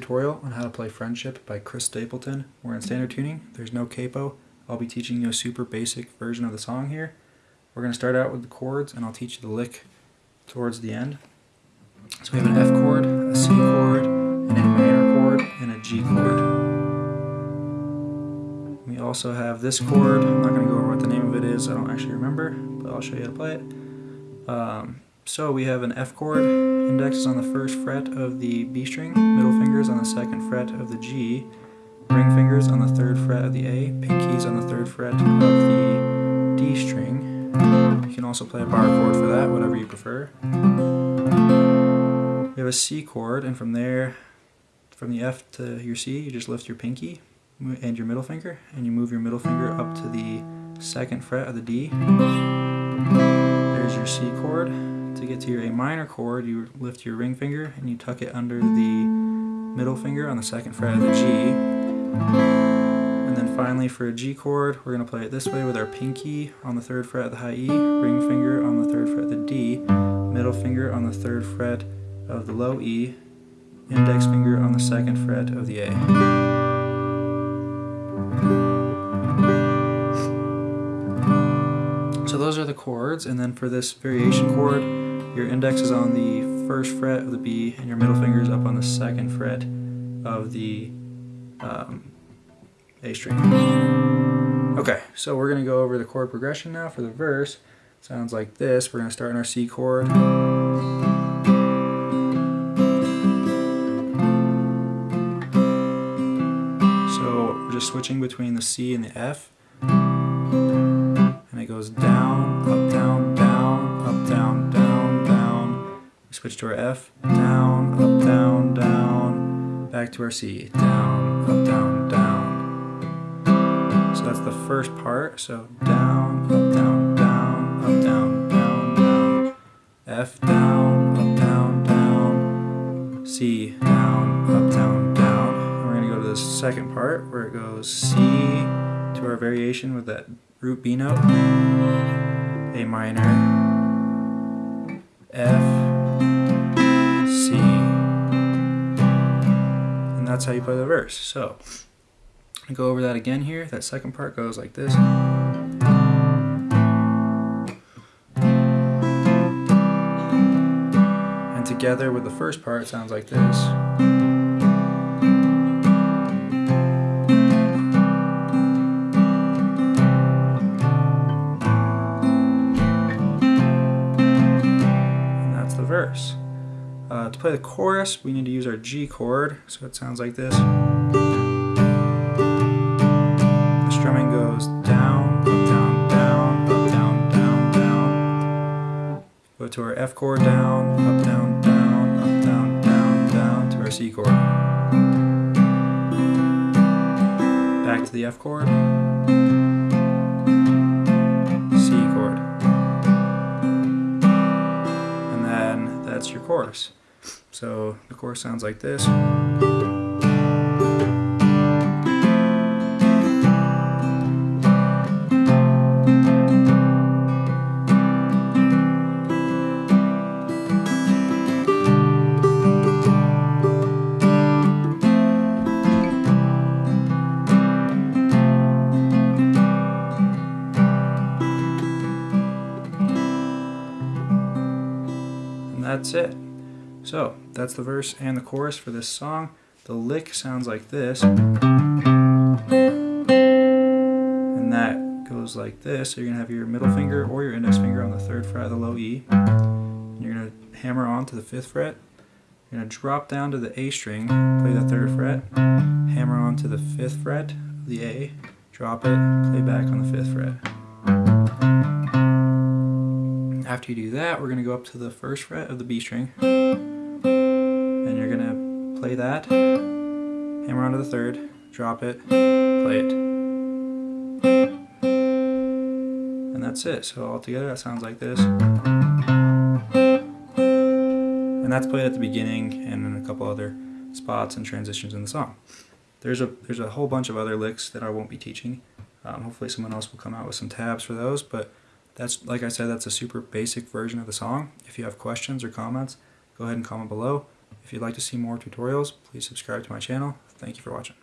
tutorial on how to play Friendship by Chris Stapleton. We're in standard tuning. There's no capo. I'll be teaching you a super basic version of the song here. We're going to start out with the chords and I'll teach you the lick towards the end. So we have an F chord, a C chord, an A minor chord, and a G chord. We also have this chord. I'm not going to go over what the name of it is. I don't actually remember, but I'll show you how to play it. Um, so we have an F chord, index is on the first fret of the B string, middle fingers on the second fret of the G, ring fingers on the third fret of the A, pinkies on the third fret of the D string. You can also play a bar chord for that, whatever you prefer. We have a C chord, and from there, from the F to your C, you just lift your pinky and your middle finger, and you move your middle finger up to the second fret of the D. There's your C chord. To get to your A minor chord, you lift your ring finger and you tuck it under the middle finger on the second fret of the G. And then finally for a G chord, we're going to play it this way with our pinky on the third fret of the high E, ring finger on the third fret of the D, middle finger on the third fret of the low E, index finger on the second fret of the A. So those are the chords, and then for this variation chord, your index is on the first fret of the B, and your middle finger is up on the second fret of the um, A string. Okay, so we're going to go over the chord progression now for the verse. Sounds like this. We're going to start in our C chord. So we're just switching between the C and the F and it goes down, up, down, switch to our F, down, up, down, down, back to our C, down, up, down, down. So that's the first part. So down, up, down, down, up, down, down, down. F down, up, down, down. C down, up, down, down. And we're gonna go to the second part where it goes C to our variation with that root B note, A minor, F, that's how you play the verse. So, I go over that again here. That second part goes like this. And together with the first part, it sounds like this. And that's the verse. Uh, to play the chorus, we need to use our G chord, so it sounds like this. The strumming goes down, up, down, down, up, down, down, down. Go to our F chord, down, up, down, down, up, down, down, down, to our C chord. Back to the F chord. Chorus. So the chorus sounds like this. that's it. So that's the verse and the chorus for this song. The lick sounds like this. And that goes like this. So you're going to have your middle finger or your index finger on the third fret of the low E. And you're going to hammer on to the fifth fret. You're going to drop down to the A string, play the third fret, hammer on to the fifth fret of the A, drop it, play back on the fifth fret. After you do that, we're going to go up to the first fret of the B string. And you're to play that, hammer onto the third, drop it, play it. And that's it. So all together that sounds like this. And that's played at the beginning and in a couple other spots and transitions in the song. There's a, there's a whole bunch of other licks that I won't be teaching. Um, hopefully someone else will come out with some tabs for those, but that's, like I said, that's a super basic version of the song. If you have questions or comments, go ahead and comment below. If you'd like to see more tutorials, please subscribe to my channel. Thank you for watching.